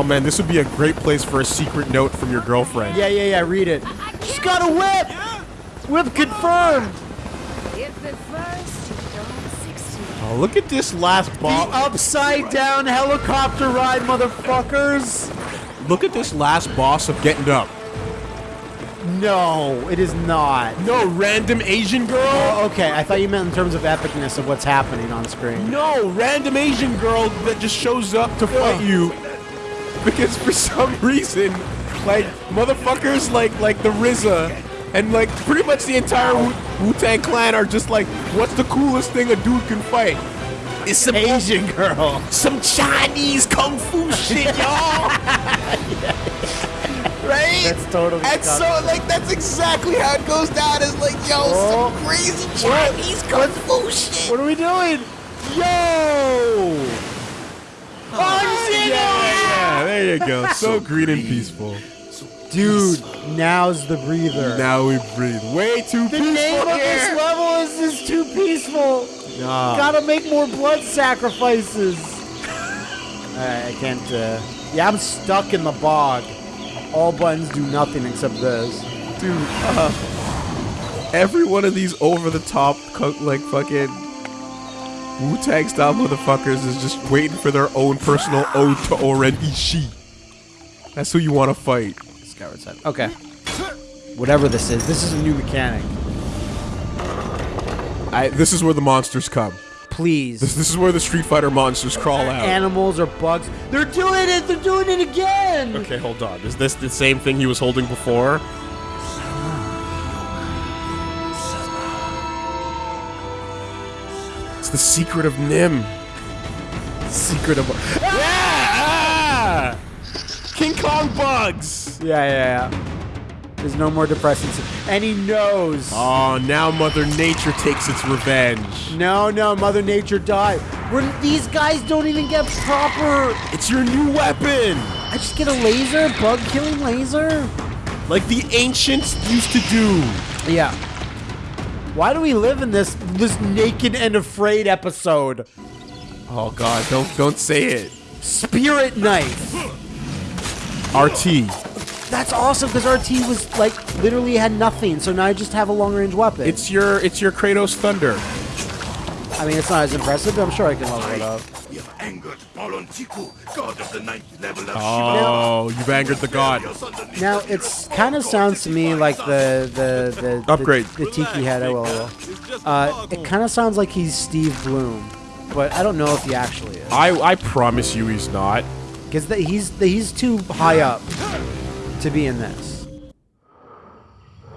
Oh man, this would be a great place for a secret note from your girlfriend. Yeah, yeah, yeah. Read it. She's got a whip. Whip confirmed. If at first you don't succeed. Oh, look at this last boss. The boss. upside down helicopter ride, motherfuckers. Look at this last boss of getting up. No, it is not. No, random Asian girl. Oh, okay, I thought you meant in terms of epicness of what's happening on screen. No, random Asian girl that just shows up to fight you because for some reason, like motherfuckers like like the RZA and like pretty much the entire Wu Tang Clan are just like, what's the coolest thing a dude can fight? It's some Asian girl. some Chinese kung fu shit, y'all. right? That's totally And so, disgusting. like, that's exactly how it goes down. Is like, yo, Oh. some crazy Chinese kung fu shit. What are we doing? Yo! Oh, yeah, yeah, there you go. So green and peaceful. Dude, now's the breather. Now we breathe. Way too the peaceful name of this level is this too peaceful. Nah. Gotta make more blood sacrifices. Alright, I can't, uh... Yeah, I'm stuck in the bog. All buttons do nothing except this. Dude, uh, every one of these over the top, co- like fucking Wu Tang style motherfuckers is just waiting for their own personal ode to O-Ren Ishii. That's who you want to fight. Skyward side. Okay. Whatever this is, this is a new mechanic. I, this is where the monsters come. Please. This, this is where the Street Fighter monsters crawl out. Animals or bugs. They're doing it! They're doing it again! Okay, hold on. Is this the same thing he was holding before? The secret of NIMH. Secret of. Yeah! King Kong bugs! Yeah, yeah, yeah. There's no more depressing. s- And he knows. Oh, now Mother Nature takes its revenge. No, no, Mother Nature died. We're, these guys don't even get proper. It's your new weapon! I just get a laser, bug killing laser. Like the ancients used to do. Yeah. Why do we live in this this naked and afraid episode? Oh god, don't don't say it. Spirit knife. RT. That's awesome because RT was like literally had nothing, so now I just have a long range weapon. It's your it's your Kratos Thunder. I mean, it's not as impressive, but I'm sure I can level it up. We have angered Balon Tiku, god of the ninth level of Oh, you've angered the god. Now it's kind of sounds to me like the the the the- Upgrade. the, Tiki head. I will. I. Uh, it kind of sounds like he's Steve Blum, but I don't know if he actually is I I promise you he's not. because he's the, he's too high up to be in this.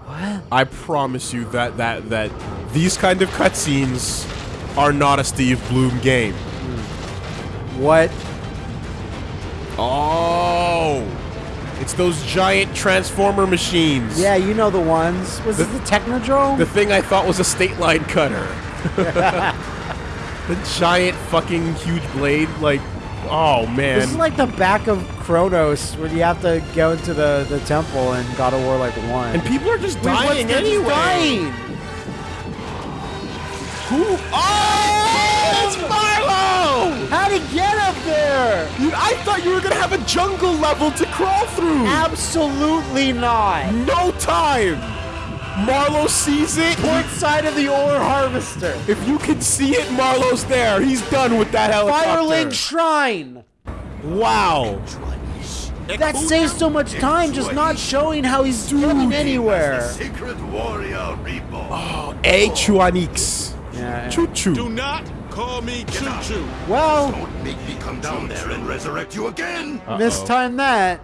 What? I promise you that that that these kind of cutscenes are not a Steve Blum game. What? Oh, it's those giant transformer machines. Yeah, you know the ones. Was The- it the Technodrome? The thing I thought was a state line cutter. the giant fucking huge blade, like, oh man. this is like the back of Kronos, where you have to go into the, the temple in God of War like one. and people are just Wait, dying they're just anyway. dying. Who? Oh, it's Milo! How'd he get up there? Dude, I thought you were gonna have a jungle level to crawl through. Absolutely not. no time. Marlow sees it. Port side of the ore harvester. If you can see it, Marlow's there. He's done with that helicopter. Firelink Shrine. Wow. That saves so much time just not showing how he's doing anywhere. Secret warrior reborn. Oh, a Chuanix. Yeah. Choo choo. Do not call me Choo Choo. Well, Don't make me come down there and resurrect you again. this time that.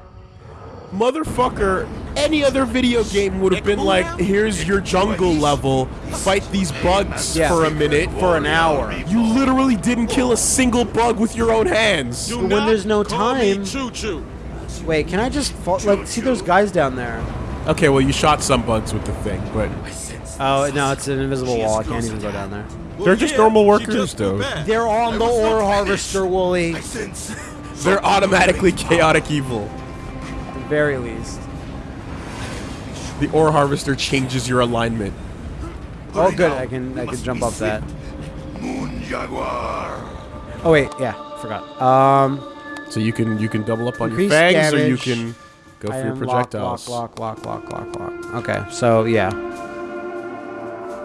Motherfucker, any other video game would have been like, here's your jungle level, fight these bugs Yeah. for a minute. For an hour. You literally didn't kill a single bug with your own hands. Do When there's no time- Choo Choo. Wait, can I just fall, like see those guys down there? Okay, well, you shot some bugs with the thing, but Oh no, it's an invisible wall. I can't even go down there. They're just yeah, normal workers, just though. They're on the ore harvester, Woolie. They're automatically chaotic evil. At the very least. The ore harvester changes your alignment. Oh, good. I can I can jump up that. Moon Jaguar. Oh wait, yeah, forgot. Um, So you can you can double up on your fangs, or you can go for I your am projectiles. Lock, lock, lock, lock, lock, lock. Okay, so yeah.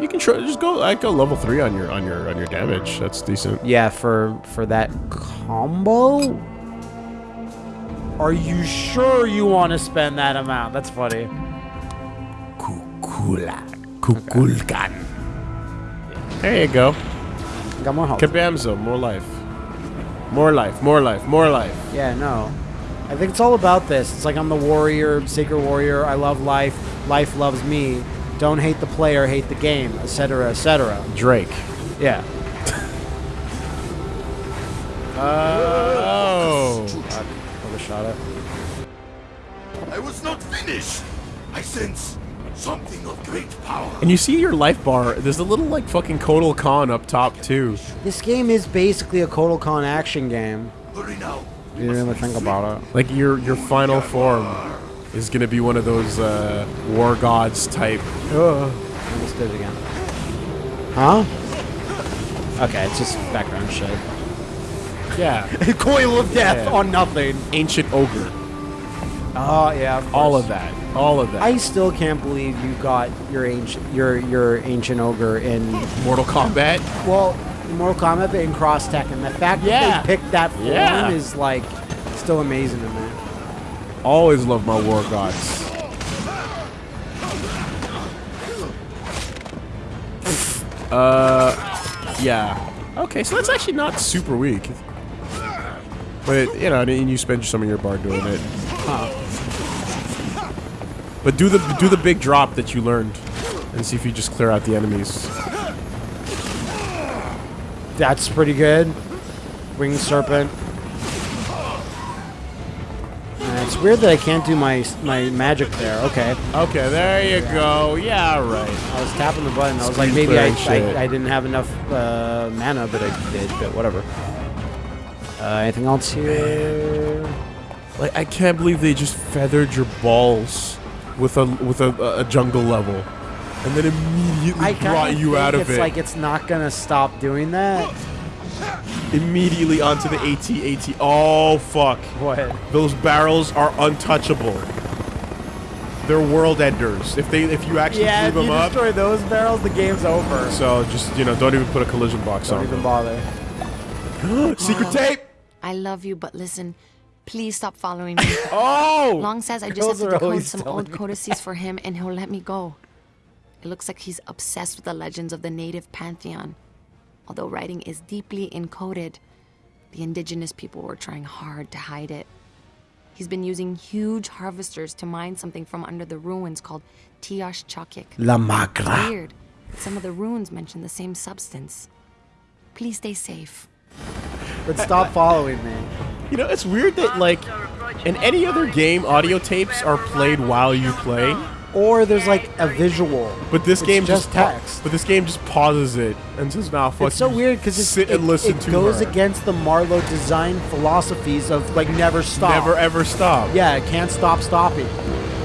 You can try, just go. I go level three on your on your on your damage. That's decent. Yeah, for for that combo? Are you sure you want to spend that amount? That's funny. Kukula, kukulkan. There you go. Got more health. Kabamzo, more life. More life, more life, more life. Yeah, no. I think it's all about this. It's like I'm the warrior, sacred warrior. I love life. Life loves me. Don't hate the player, hate the game, etc., etc. Drake. Yeah. Uh, oh. Overshot it. I was not finished. I sense something of great power. And you see your life bar. There's a little like fucking Kotal Khan up top too. This game is basically a Kotal Khan action game. Hurry now. If you really think about it. Like your your final form is gonna be one of those uh, war gods type. Ugh. I just did it again. Huh? Okay, it's just background shit. Yeah. Coil of death Yeah. on nothing. Ancient ogre. Oh yeah, of All of that. All of that. I still can't believe you got your ancient your your ancient ogre in Mortal Kombat. well Mortal Kombat but in Cross Tekken. The fact Yeah. that they picked that form Yeah. is like still amazing to me. Always love my war gods. Uh, yeah. Okay, so that's actually not super weak. But you know, and you spend some of your bar doing it. But do the do the big drop that you learned, and see if you just clear out the enemies. That's pretty good. Winged Serpent. It's weird that I can't do my my magic there. Okay. Okay, there you go. Yeah, right. I was tapping the button. I was Screen like, maybe I. I, I didn't have enough uh, mana, but I did. But whatever. Uh, anything else here? Like I can't believe they just feathered your balls with a with a, a jungle level, and then immediately I brought you out of it's it. like it's not gonna stop doing that. Immediately onto the AT AT. Oh fuck! What? Those barrels are untouchable. They're world enders. If they if you actually Yeah, if blew you them up. destroy those barrels, the game's over. So just you know, don't even put a collision box on it. Don't even them. bother. Secret oh, tape. I love you, but listen, please stop following me. Oh. Long says I just have to decode some old codices for him and he'll let me go. It looks like he's obsessed with the legends of the native pantheon. Although writing is deeply encoded, the indigenous people were trying hard to hide it. He's been using huge harvesters to mine something from under the ruins called Tiash Chakik. La It's Magra. weird, some of the runes mention the same substance. Please stay safe. But stop following me. You know, it's weird that like in any other game, audio tapes are played while you play. Or there's like a visual. But this game just text. But this game just pauses it and says, "Nah, fuck." It's so weird because sit it, and listen it to goes her. against the Marlow design philosophies of like never stop. Never ever stop. Yeah, it can't stop stopping.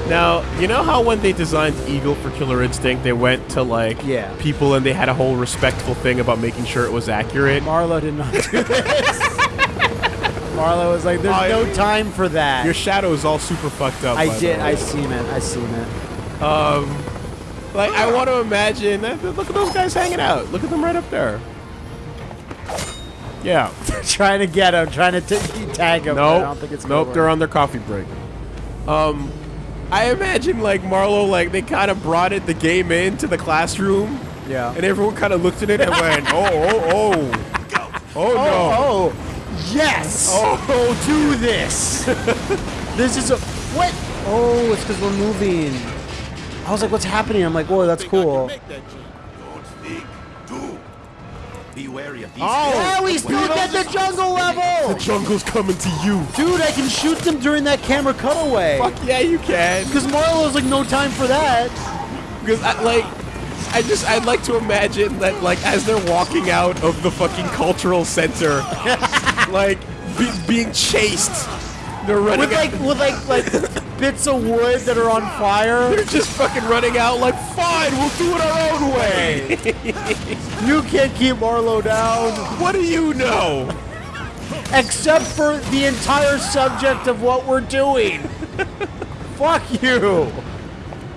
Now, you know how when they designed Eagle for Killer Instinct, they went to like Yeah. people and they had a whole respectful thing about making sure it was accurate. Marlow did not do this. Marlow was like, "There's I- no time for that." Your shadow is all super fucked up. I did. I seen it. I see, seen it. Like, I want to imagine. Look at those guys hanging out. Look at them right up there. Yeah. trying to get him, trying to t- tag him. but I Nope. don't think it's nope. They're on their coffee break. Um, I imagine like Marlow, like they kind of brought it the game into the classroom, Yeah. and everyone kind of looked at it and went, "Oh, oh, oh, oh no." Oh, yes. Oh, do this. this is a what? Oh, it's because we're moving. I was like, what's happening? I'm like, whoa, that's cool. Don't think. Do. Be wary of these. Oh. Yeah, we still get the jungle level. The jungle's coming to you. Dude, I can shoot them during that camera cutaway. Fuck yeah, you can. Because Marlow's like, no time for that. Because I like, I just I'd like to imagine that like as they're walking out of the fucking cultural center, like be, being chased, they're running. With like, with like, like bits of wood that are on fire. They're just fucking running out like, fine, we'll do it our own way. You can't keep Marlow down. what do you know? except for the entire subject of what we're doing. Fuck you.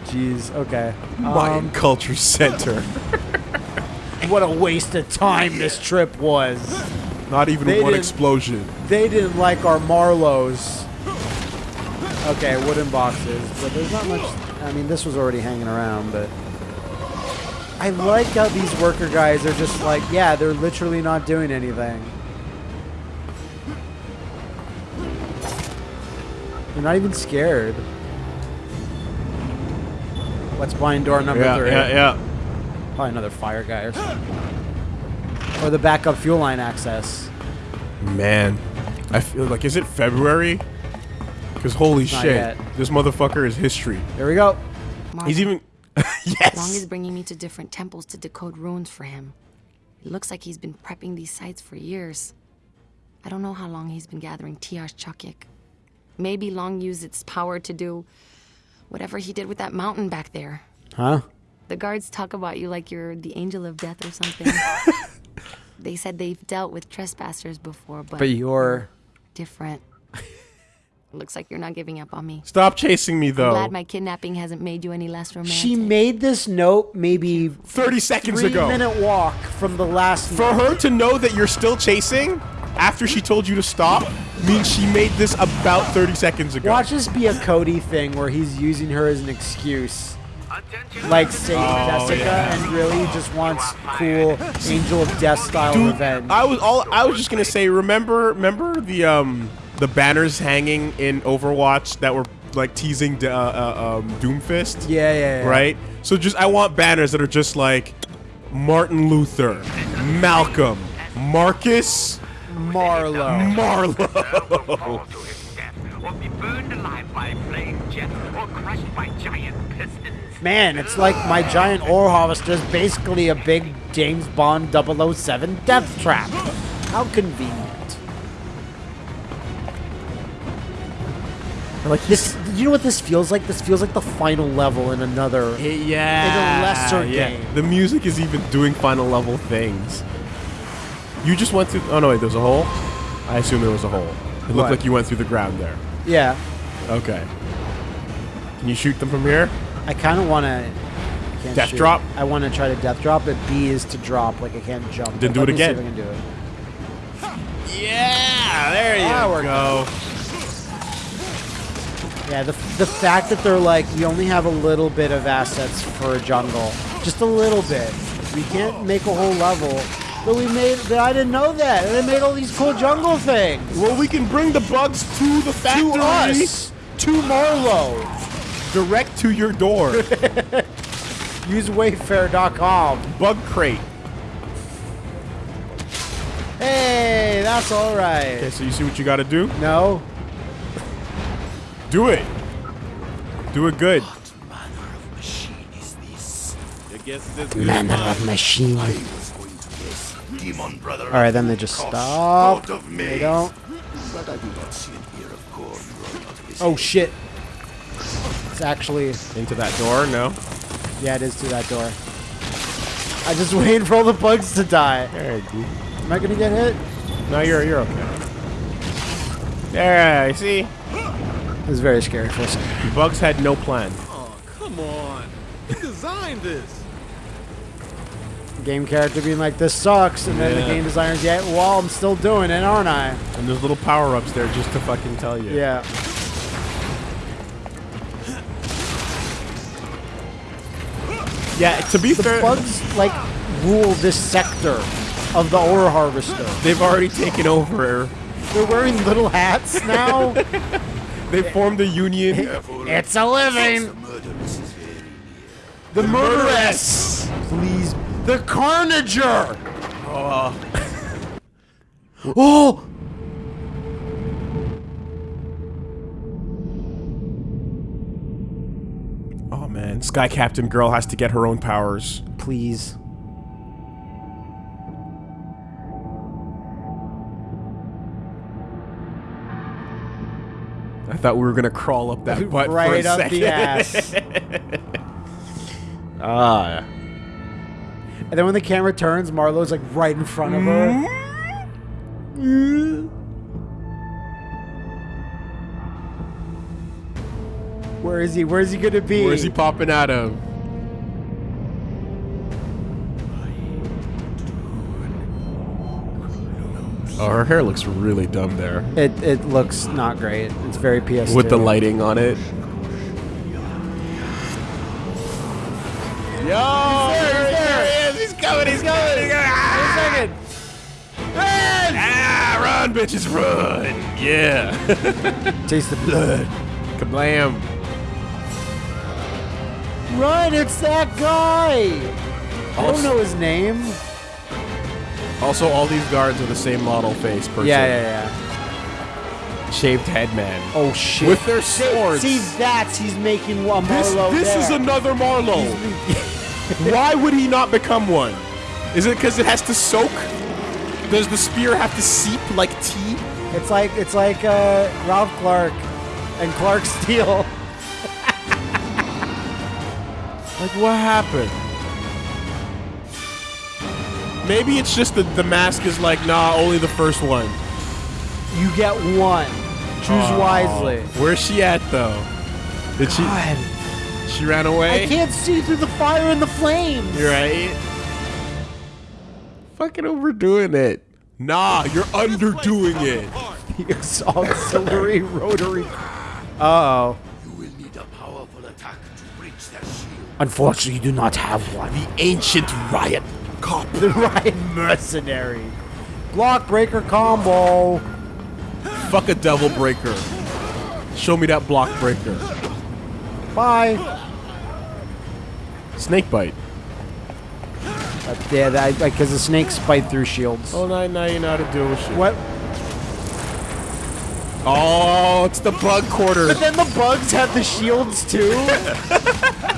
Jeez. Okay. Mayan Um, Culture Center. what a waste of time this trip was. Not even They one explosion. They didn't like our Marlows. Okay, wooden boxes, but there's not much. I mean, this was already hanging around, but I like how these worker guys are just like, yeah, they're literally not doing anything. They're not even scared. What's behind door number Yeah, three? yeah, yeah. Probably another fire guy or something. Or the backup fuel line access. Man, I feel like is it February? Because holy shit, yet. this motherfucker is history. There we go. Marvin, He's even yes. Long is bringing me to different temples to decode runes for him. It looks like he's been prepping these sites for years. I don't know how long he's been gathering Tiash Chakik. Maybe Long used its power to do whatever he did with that mountain back there. Huh? The guards talk about you like you're the angel of death or something. they said they've dealt with trespassers before, but, But you're. different. Looks like you're not giving up on me. Stop chasing me though. I'm Glad my kidnapping hasn't made you any less romantic. She made this note maybe Thirty seconds three ago. minute walk from the last. For her to know that you're still chasing after she told you to stop means she made this about 30 seconds ago. Watch this be a Cody thing where he's using her as an excuse. Like Saint Jessica yeah. and really just wants cool Angel of Death style Dude, revenge. I was all I was just gonna say. Remember, remember the um the banners hanging in Overwatch that were like teasing uh, uh, um, Doomfist. yeah, yeah, yeah. Right. So just I want banners that are just like Martin Luther, Malcolm, Marcus, Marlow. Marlow. fall to his death, or be burned alive by flame jet, or crushed by giant pistons. Man, it's like my giant ore harvester is basically a big James Bond 007 death trap. How convenient. Like this, you know what this feels like? This feels like the final level in another. yeah. In a lesser yeah. game. The music is even doing final level things. You just went through. Oh no, wait. There's a hole. I assume there was a hole. It looked What? like you went through the ground there. Yeah, Okay. Can you shoot them from here? I kind of want to. Death drop? I want to try to death drop, but B is to drop. Like I can't jump. Then do Let it me see again. if I can do it. Yeah, there you Ah, we're go. Yeah, the, the fact that they're like, we only have a little bit of assets for a jungle. Just a little bit. We can't make a whole level. But we made, but I didn't know that. And they made all these cool jungle things. Well, we can bring the bugs to the factory. To us. To Marlow. Direct to your door. Use Wayfair.com. Bug crate. Hey, that's all right. Okay, so you see what you got to do? No? Do it. Do it good. Manner of machine. I was going to guess demon brother. All right, then they just Cost stop. out of me. They don't. But I do not see an ear of corn growing out of his Oh head. shit. It's actually, Into that door? No. yeah, it is through that door. I just waiting for all the bugs to die. There you go. Am I gonna get hit? No, you're you're okay. There, you see? It was very scary for a second. Bugs had no plan. Oh, come on. Who designed this? Game character being like, this sucks, and then the game designer's, yeah, well, I'm still doing it, aren't I? And there's little power-ups there just to fucking tell you. Yeah. Yeah, to be The fair, bugs, like, rule this sector of the ore harvester. they've already taken over. They're wearing little hats now. They formed a union. it's a living. The murderess is very near. The murderess. Please. The carnager. Oh. Uh. Oh Sky Captain Girl has to get her own powers. Please. I thought we were gonna crawl up that butt for a right up second. the ass. Ah. And then when the camera turns, Marlow's like right in front of her. Where is he? Where is he gonna be? Where is he popping out of? Oh, her hair looks really dumb there. It it looks not great. It's very PS2. With the lighting on it. Yo! there, there he is! He's coming! He's coming! He's coming! Ah! second. Ah, run, bitches, run! Yeah! Taste the blood. Kablam! Run! It's that guy. I don't know his name. Also, all these guards are the same model face person. Yeah, yeah, yeah. Shaved head man. Oh shit. With their swords. See, that's he's making one This, this is another Marlow. Why would he not become one? Is it because it has to soak? Does the spear have to seep like tea? It's like it's like uh, Ralph Clark and Clark Steele. Like, what happened? Maybe it's just that the mask is like, nah, only the first one. You get one. Choose wisely. Where's she at, though? Did she? God, She ran away? I can't see through the fire and the flames. You're right. Fucking overdoing it. Nah, you're underdoing it. It's auxiliary rotary. Uh oh. Unfortunately, you do not have one. The ancient riot cop. The right mercenary. Block breaker combo. Fuck a devil breaker. Show me that block breaker. Bye. Snake bite. Uh, yeah, that because the snakes bite through shields. Oh, now, now you know how to deal with shit. What? Oh, it's the bug quarter. But then the bugs have the shields too.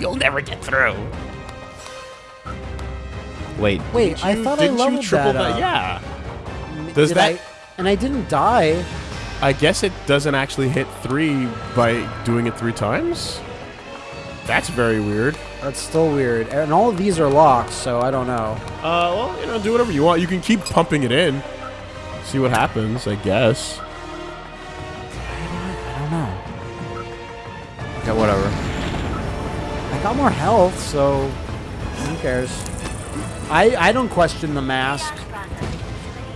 You'll never get through. Wait. Wait, I thought I didn't you leveled triple that up. Yeah. Does Did that? I, and I didn't die. I guess it doesn't actually hit three by doing it three times. That's very weird. That's still weird. And all of these are locked, so I don't know. Uh, well, you know, do whatever you want. You can keep pumping it in. See what happens, I guess. I got more health, so who cares? I I don't question the mask.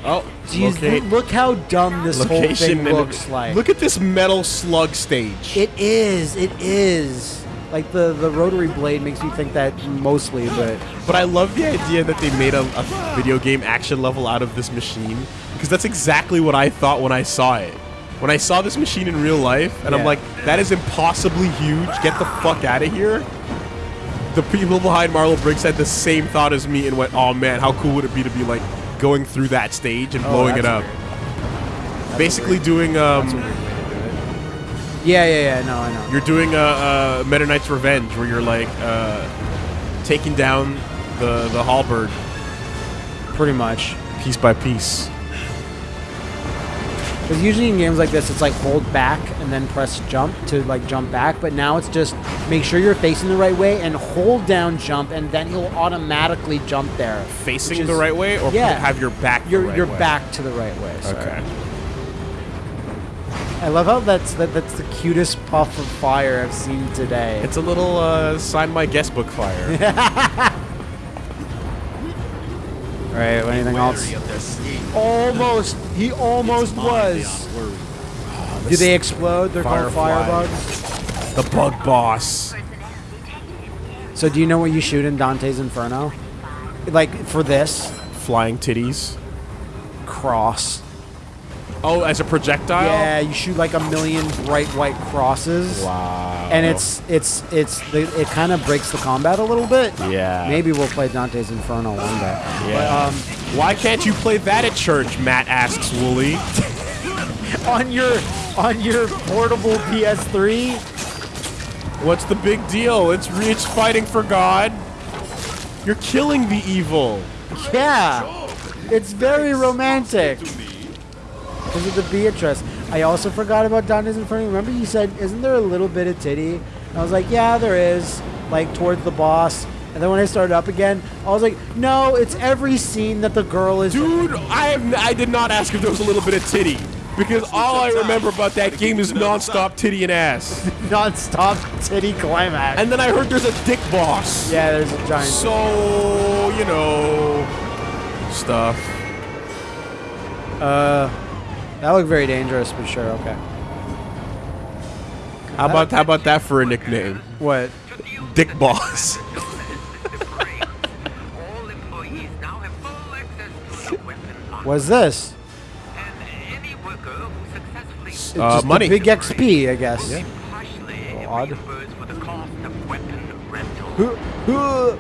Oh, Jeez, locate- look, how dumb this whole thing looks like. Look at this metal slug stage. It is. It is. Like the the rotary blade makes me think that mostly, but But I love the idea that they made a, a video game action level out of this machine because that's exactly what I thought when I saw it. When I saw this machine in real life, and I'm like, that is impossibly huge. Get the fuck out of here. The people behind Marlow Briggs had the same thought as me and went, oh man, how cool would it be to be like going through that stage and blowing it Oh, up? Basically doing um, yeah, yeah, yeah. No, I know. you're doing a, a Meta Knight's Revenge where you're like uh, taking down the the halberd Pretty much. piece by piece. Because usually in games like this, it's like hold back and then press jump to like jump back. But now it's just make sure you're facing the right way and hold down jump, and then he'll automatically jump there. Facing Which the right way, or Yeah. have your back. the Your right your way? back to the right way. Sorry. Okay. I love how that's that, that's the cutest puff of fire I've seen today. It's a little uh, sign my guest book fire. All right. Anything else? Wary of their scheme. Almost. He almost was. Do ah, they explode? They're called Firefly. firebugs. the bug boss. So do you know what you shoot in Dante's Inferno? Like for this Flying titties. cross. Oh, as a projectile. Yeah, you shoot like a million bright white crosses. Wow. And it's it's it's the, it kind of breaks the combat a little bit. Yeah. Maybe we'll play Dante's Inferno one day. Yeah. um, Why can't you play that at church? Matt asks Woolie. on your on your portable PS3. What's the big deal? It's it's fighting for God. You're killing the evil. Yeah, it's very romantic. Because of the Beatrice. I also forgot about Dante's Inferno. Remember you said, isn't there a little bit of titty? And I was like, yeah, there is. Like towards the boss. And then when I started up again, I was like, no, it's every scene that the girl is. Dude, I am, I did not ask if there was a little bit of titty. Because all I remember about that game is non-stop titty and ass. Non-stop titty climax. And then I heard there's a dick boss. yeah, there's a giant. So, you know, stuff. Uh, that looked very dangerous, but sure, okay. How about how about that for a nickname? What? Dick boss. All employees now have full access to the weapon lock. What's this? And any worker who successfully Uh, Just the money. big XP, I guess. partially odd. reimbursed for the cost of weapon rental.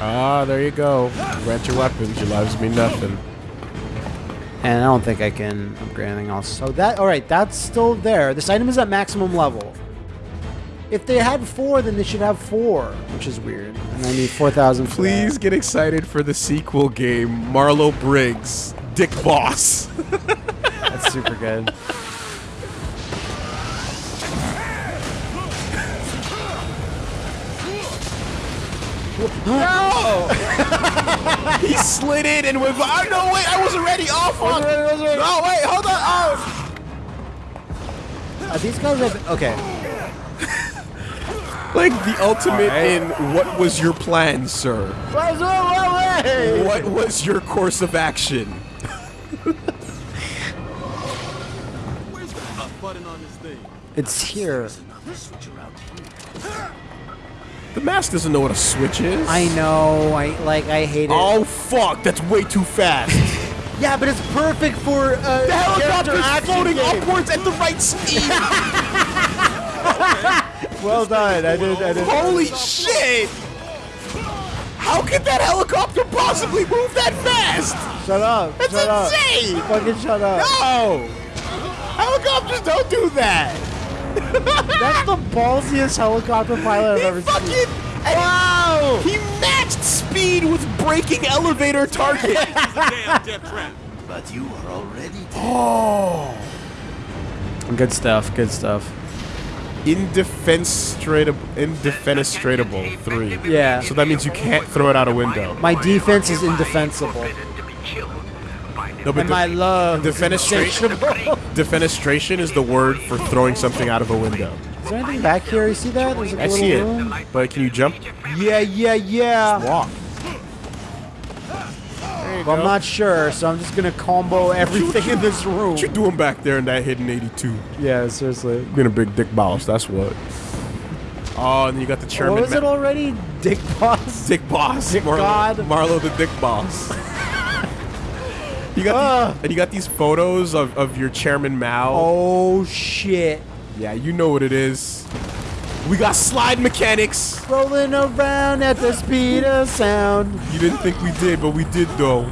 Ah, there you go. Rent your weapons. Your lives mean nothing. And I don't think I can upgrade anything else. So that, all right, that's still there. This item is at maximum level. If they had four, then they should have four, which is weird. And I need 4,000 for that. Please get excited for the sequel game, Marlow Briggs, Dick Boss. That's super good. No! he slid in and went. Oh no! Wait, I wasn't ready. Oh fuck! No, wait, hold on. Oh. Are these guys have, okay. Like the ultimate in what was your plan, sir? What was your course of action? Where's the button on this thing? It's here. The mask doesn't know what a switch is. I know. I like. I hate it. Oh fuck! That's way too fast. yeah, but it's perfect for uh, the helicopter's floating game. upwards at the right speed. Well done. I did. I did. Holy shit! How could that helicopter possibly move that fast? Shut up. That's shut up. insane! Fucking shut up. No! Helicopters don't do that! That's the ballsiest helicopter pilot I've He ever fucking seen. wow! He matched speed with breaking elevator target. Damn. But you are already dead. oh, Good stuff. Good stuff. indefenestratable, indefenestratable three. Yeah. So that means you can't throw it out a window. My defense is indefensible. No, but And my love. defenestration, defenestration is the word for throwing something out of a window. Is there anything back here? You see that? There's a I see it, room. but can you jump? Yeah, yeah, yeah. Walk. Well, I'm not sure, so I'm just gonna combo everything in this room. What you doing back there in that hidden 82? Yeah, seriously. Being a big dick boss, that's what. Oh, and then you got the chairman. What was it already? Dick boss. Dick Boss. Dick Marlow, God. Marlow the Dick Boss. you got Ah. these, and you got these photos of, of your chairman Mao. Oh shit! Yeah, you know what it is. We got slide mechanics. Rolling around at the speed of sound. You didn't think we did, but we did though.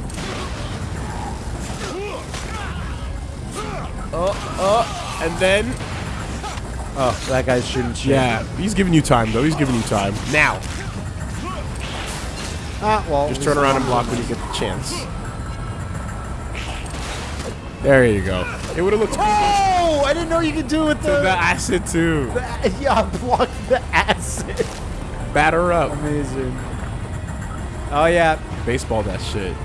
Oh, oh, and then Oh, that guy's shooting shit. yeah, he's giving you time though. He's giving you time now. Ah, well. Just turn around and block when you get the chance. There you go. It would have looked Oh! I didn't know you could do it with the the. acid too. yeah, block the acid. Batter up. Amazing. Oh yeah. Baseball that shit.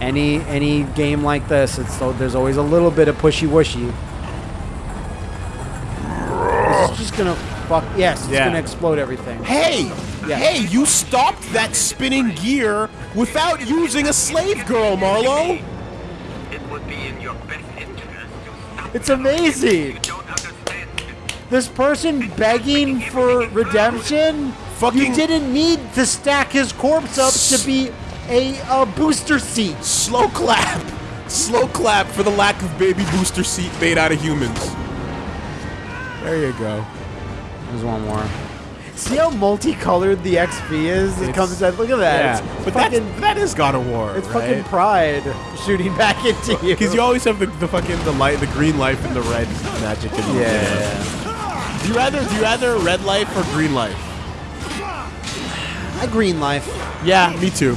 Any any game like this, it's so there's always a little bit of pushy wushy. This is just gonna fuck. Yes, it's Yeah. gonna explode everything. Hey! Yeah. Hey, you stopped that spinning gear without using a slave girl, Marlow! It would be in your best interest to stop It's amazing. You don't understand. This person begging for redemption. Fucking- You didn't need to stack his corpse up to be a, a booster seat. Slow clap! Slow clap for the lack of baby booster seat made out of humans. There you go. There's one more. See how multicolored the XP is? It comes out. Look at that. Yeah, It's but fucking, that's, that is God of War, it's right? fucking pride shooting back into you. Because you always have the, the fucking the light, the green life and the red magic. In the yeah. Do you rather do you rather red life or green life? I green life. Yeah, me too.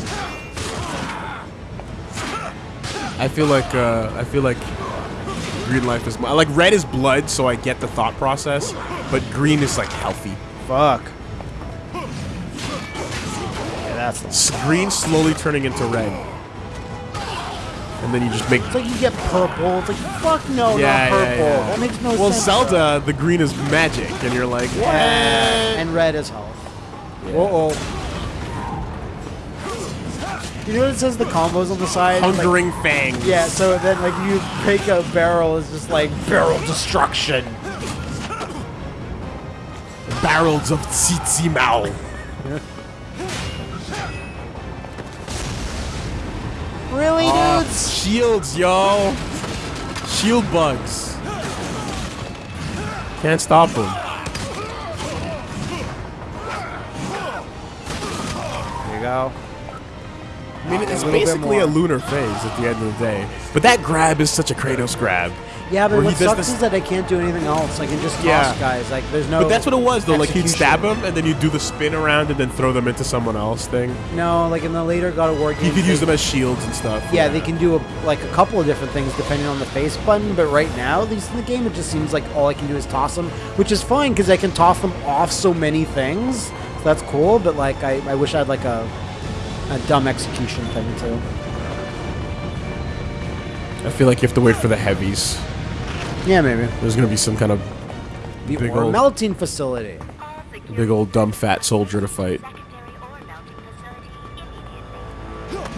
I feel like uh, I feel like green life is more, like red is blood, so I get the thought process, but green is like healthy. Fuck. Yeah, that's green slowly turning into red. and then you just make. It's like you get purple. It's like fuck no, yeah, not purple. yeah. That makes no well, sense. Zelda, the green is magic, and you're like, what? And red is health. Uh oh. You know what it says the combos on the side? Like- Hungering fangs. yeah, so then like you break a barrel is just like barrel destruction. Barrels of Tsitsimao. Really, Ah, dudes? shields, yo. Shield bugs. Can't stop them. There you go. I mean, it's little basically a lunar phase at the end of the day. But that grab is such a Kratos grab. Yeah, but what sucks is that I can't do anything else. I can just toss Yeah. guys. Like there's no. But that's what it was, though. Like he'd stab them, and then you do the spin around, and then throw them into someone else thing. No, like in the later God of War games. You could they- use them as shields and stuff. Yeah, they can do a, like a couple of different things depending on the face button. But right now, at least in the game, it just seems like all I can do is toss them, which is fine because I can toss them off so many things. So that's cool. But like, I, I wish I had like a a dumb execution thing too. I feel like you have to wait for the heavies. Yeah, maybe There's gonna be some kind of the Big old- melting facility. big old dumb fat soldier to fight.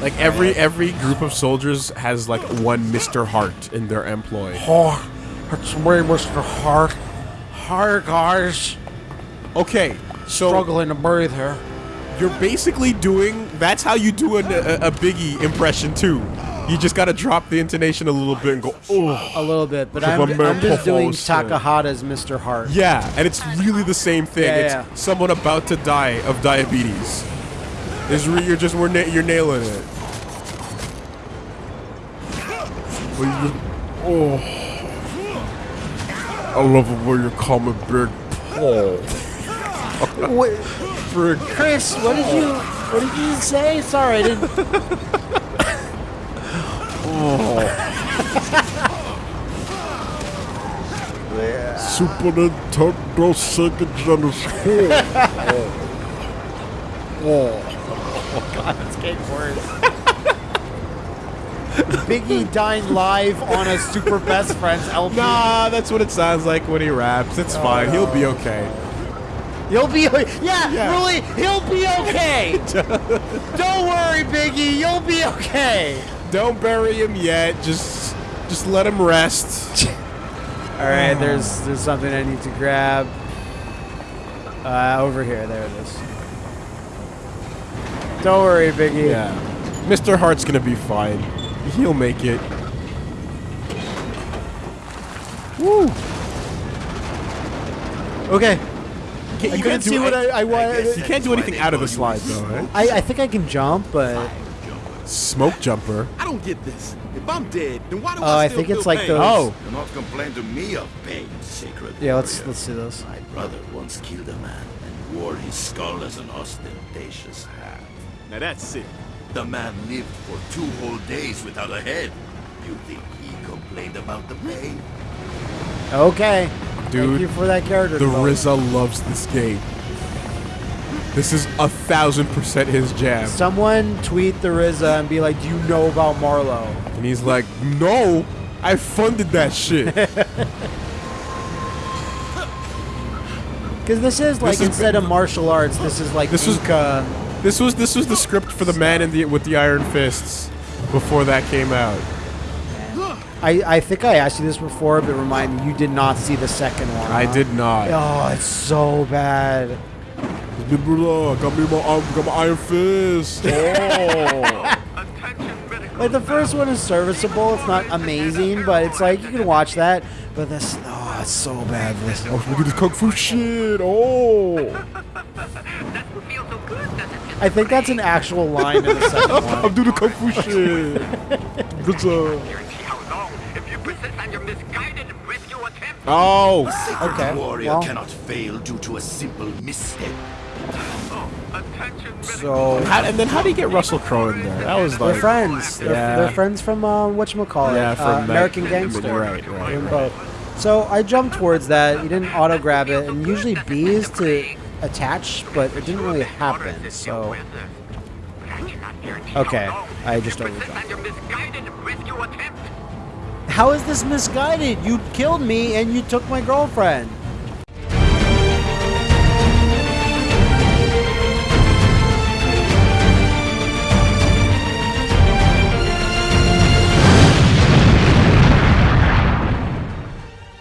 Like every every group of soldiers has like one Mr. Hart in their employ. Oh, it's way Mr. Hart. Hi guys, Okay, so struggling to breathe here. you're basically doing that's how you do an, a, a Biggie impression too. You just gotta drop the intonation a little bit and go, oh. A little bit, but I'm, I'm just doing. Takahata's Mr. Hart. Yeah, and it's really the same thing. Yeah, it's yeah. someone about to die of diabetes. Is re- you're just we're na- you're nailing it. Oh, I love it when you call me Big Paul. Wait, Chris, what did you what did you say? Sorry, I didn't. Super Nintendo Sega Genesis. It's getting worse. Biggie dying live on a Super Best Friends LP. Nah, that's what it sounds like when he raps. It's oh, fine. He'll be okay. He'll be yeah, Yeah. really, he'll be okay. Don't worry, Biggie, you'll be okay. Don't bury him yet. Just just let him rest. All right, there's there's something I need to grab. Uh, over here, there it is. Don't worry, Biggie. Yeah. Mr. Hart's gonna be fine. He'll make it. Woo! Okay. Can't- I you couldn't can't do see what any- I, I wanted. You can't do anything out of the slide though, right? I, I think I can jump, but Smoke jumper. I don't get this. If I'm dead, then why do Oh, I I still think it's feel like pain? those- Oh, Do not complain to me of pain, sacred yeah. Let's warrior. let's see this. My brother once killed a man and wore his skull as an ostentatious hat. Now that's sick. The man lived for two whole days without a head. You think he complained about the pain? Okay. Dude, Thank you for that character. the development. RZA loves this game. This is a thousand percent his jam. Someone tweet the RZA and be like, "Do you know about Marlow?" And he's like, no, I funded that shit. Because this is like This is- instead of martial arts, this is like This was- this was this was the script for the man in the with the iron fists before that came out. I, I think I asked you this before, but remind me, you did not see the second one. I huh? did not. Oh, it's so bad. Got me my, arm- got my iron fist. Oh. Like the first one is serviceable. It's not amazing, but it's like you can watch that. But this, oh, it's so bad. This. Oh, look at this kung fu shit. Oh. doesn't so good. I think that's an actual line in the second one. I'm doing the kung fu shit. Good job. Guarantee how long if you persist on your misguided rescue attempt. Oh. Okay, Warrior well- cannot fail due to a simple misstep. So How, and then how do you get Russell Crowe in there? That was they're like friends. They're, Yeah. they're friends from uh, whatchamacallit, Yeah, uh, from that- American Gangster. Right, right, They're both. So I jumped towards that. You didn't auto grab it, and usually B is to attach, but it didn't really happen. So Okay. I just You persist overdone. on your misguided rescue attempt. How is this misguided? You killed me and you took my girlfriend.